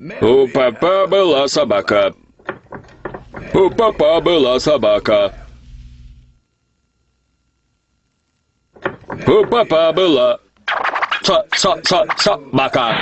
У папа была собака. У папа была собака. У папа была... Со, со, со, собака.